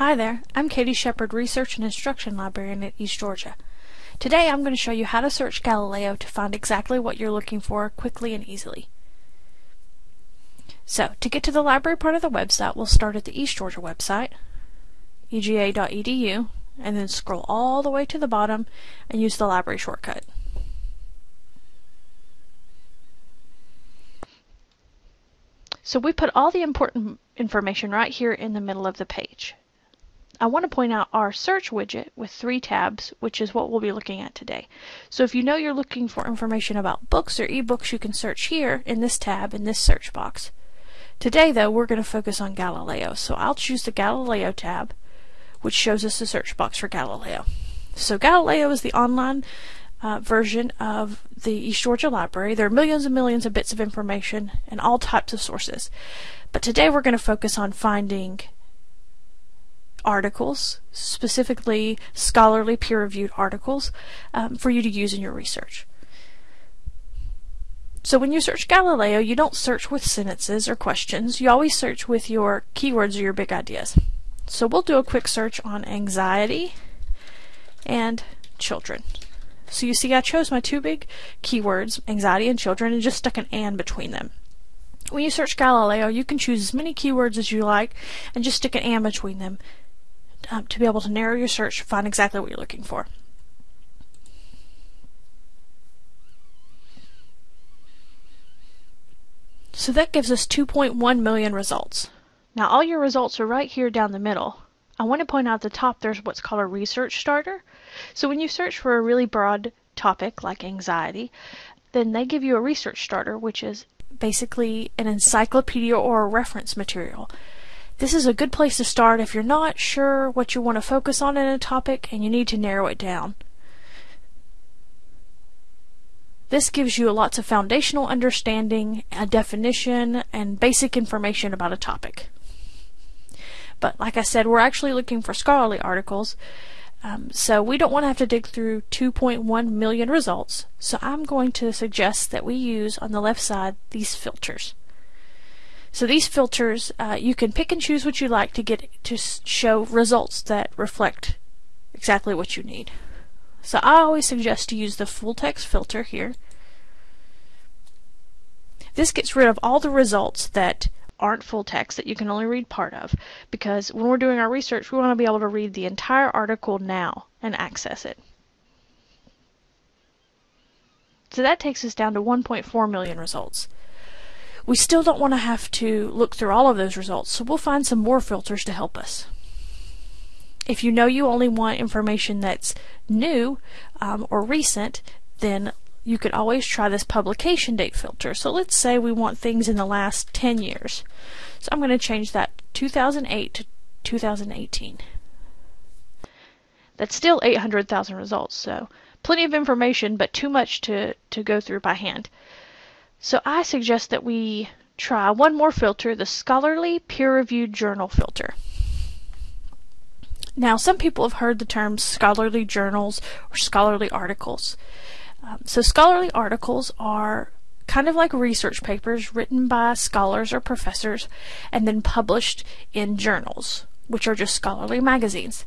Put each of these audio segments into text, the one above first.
Hi there, I'm Katie Shepard, Research and Instruction Librarian at East Georgia. Today I'm going to show you how to search Galileo to find exactly what you're looking for quickly and easily. So, to get to the library part of the website, we'll start at the East Georgia website, ega.edu, and then scroll all the way to the bottom and use the library shortcut. So we put all the important information right here in the middle of the page. I want to point out our search widget with three tabs, which is what we'll be looking at today. So if you know you're looking for information about books or ebooks, you can search here in this tab in this search box. Today, though, we're going to focus on Galileo. So I'll choose the Galileo tab, which shows us the search box for Galileo. So Galileo is the online uh, version of the East Georgia Library. There are millions and millions of bits of information and all types of sources. But today we're going to focus on finding articles, specifically scholarly peer-reviewed articles, um, for you to use in your research. So when you search Galileo, you don't search with sentences or questions. You always search with your keywords or your big ideas. So we'll do a quick search on anxiety and children. So you see I chose my two big keywords, anxiety and children, and just stuck an and between them. When you search Galileo, you can choose as many keywords as you like and just stick an and between them um, to be able to narrow your search, find exactly what you're looking for. So that gives us 2.1 million results. Now all your results are right here down the middle. I want to point out at the top there's what's called a research starter. So when you search for a really broad topic like anxiety, then they give you a research starter, which is basically an encyclopedia or a reference material. This is a good place to start if you're not sure what you want to focus on in a topic and you need to narrow it down. This gives you lots of foundational understanding, a definition, and basic information about a topic. But like I said, we're actually looking for scholarly articles, um, so we don't want to have to dig through 2.1 million results, so I'm going to suggest that we use on the left side these filters. So these filters, uh, you can pick and choose what you like to get to show results that reflect exactly what you need. So I always suggest to use the full text filter here. This gets rid of all the results that aren't full text that you can only read part of because when we're doing our research we want to be able to read the entire article now and access it. So that takes us down to 1.4 million results. We still don't want to have to look through all of those results, so we'll find some more filters to help us. If you know you only want information that's new um, or recent, then you could always try this publication date filter. So let's say we want things in the last 10 years. So I'm going to change that 2008 to 2018. That's still 800,000 results, so plenty of information, but too much to, to go through by hand. So I suggest that we try one more filter, the Scholarly Peer-Reviewed Journal filter. Now, some people have heard the terms scholarly journals or scholarly articles. Um, so scholarly articles are kind of like research papers written by scholars or professors and then published in journals, which are just scholarly magazines.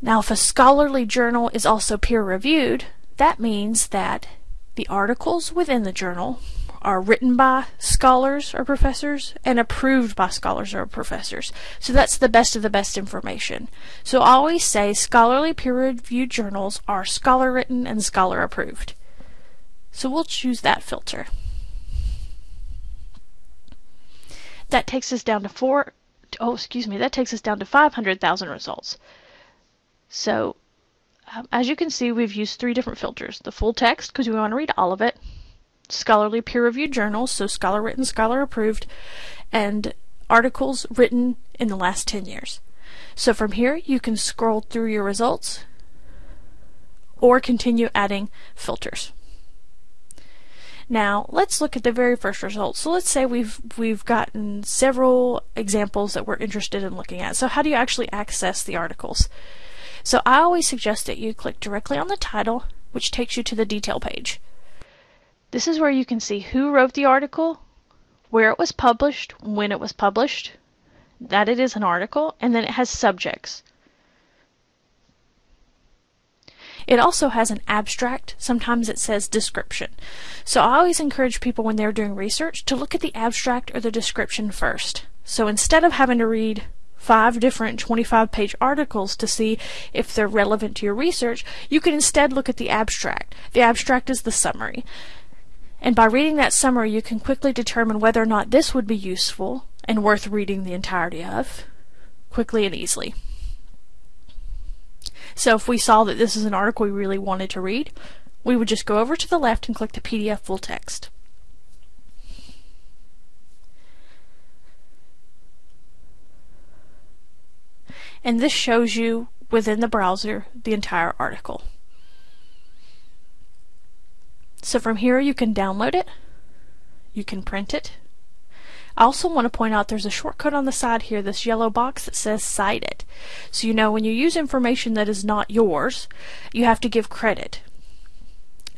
Now, if a scholarly journal is also peer reviewed, that means that the articles within the journal are written by scholars or professors and approved by scholars or professors. So that's the best of the best information. So I always say scholarly peer-reviewed journals are scholar-written and scholar-approved. So we'll choose that filter. That takes us down to four, oh excuse me, that takes us down to 500,000 results. So um, as you can see, we've used three different filters. The full text, because we want to read all of it scholarly peer-reviewed journals, so scholar-written, scholar-approved, and articles written in the last 10 years. So from here, you can scroll through your results or continue adding filters. Now, let's look at the very first result. So let's say we've we've gotten several examples that we're interested in looking at. So how do you actually access the articles? So I always suggest that you click directly on the title, which takes you to the detail page. This is where you can see who wrote the article, where it was published, when it was published, that it is an article, and then it has subjects. It also has an abstract. Sometimes it says description. So I always encourage people when they're doing research to look at the abstract or the description first. So instead of having to read five different 25 page articles to see if they're relevant to your research, you can instead look at the abstract. The abstract is the summary. And by reading that summary, you can quickly determine whether or not this would be useful and worth reading the entirety of quickly and easily. So if we saw that this is an article we really wanted to read, we would just go over to the left and click the PDF full text. And this shows you within the browser the entire article. So from here you can download it, you can print it, I also want to point out there's a shortcut on the side here, this yellow box that says cite it. So you know when you use information that is not yours, you have to give credit.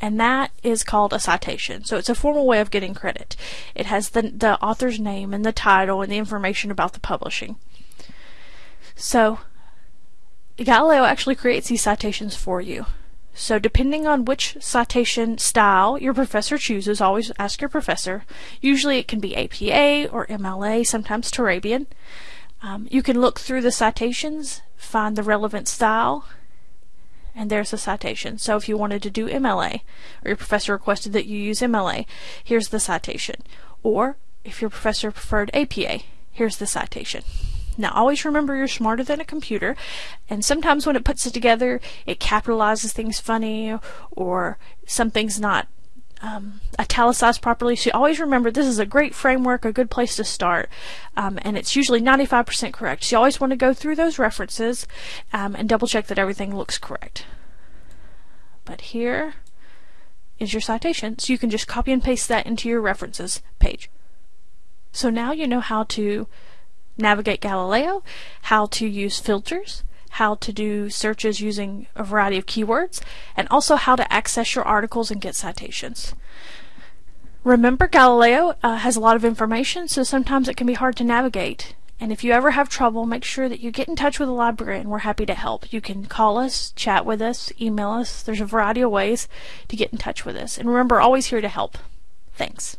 And that is called a citation. So it's a formal way of getting credit. It has the, the author's name and the title and the information about the publishing. So Galileo actually creates these citations for you. So depending on which citation style your professor chooses, always ask your professor. Usually it can be APA or MLA, sometimes Turabian. Um, you can look through the citations, find the relevant style, and there's the citation. So if you wanted to do MLA, or your professor requested that you use MLA, here's the citation. Or if your professor preferred APA, here's the citation. Now, always remember you're smarter than a computer, and sometimes when it puts it together, it capitalizes things funny, or something's not um, italicized properly. So always remember this is a great framework, a good place to start, um, and it's usually 95% correct. So you always want to go through those references um, and double check that everything looks correct. But here is your citation, so you can just copy and paste that into your references page. So now you know how to navigate Galileo, how to use filters, how to do searches using a variety of keywords, and also how to access your articles and get citations. Remember, Galileo uh, has a lot of information, so sometimes it can be hard to navigate. And if you ever have trouble, make sure that you get in touch with the librarian. We're happy to help. You can call us, chat with us, email us. There's a variety of ways to get in touch with us. And remember, always here to help. Thanks.